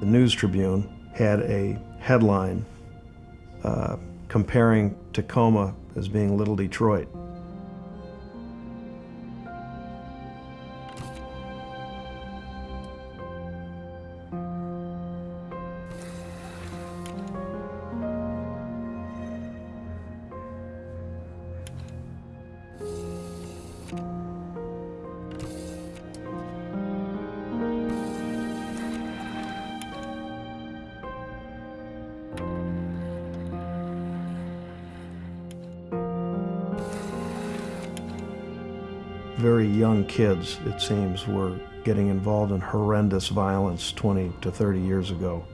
The News Tribune had a headline uh, comparing Tacoma as being Little Detroit. Very young kids, it seems, were getting involved in horrendous violence 20 to 30 years ago.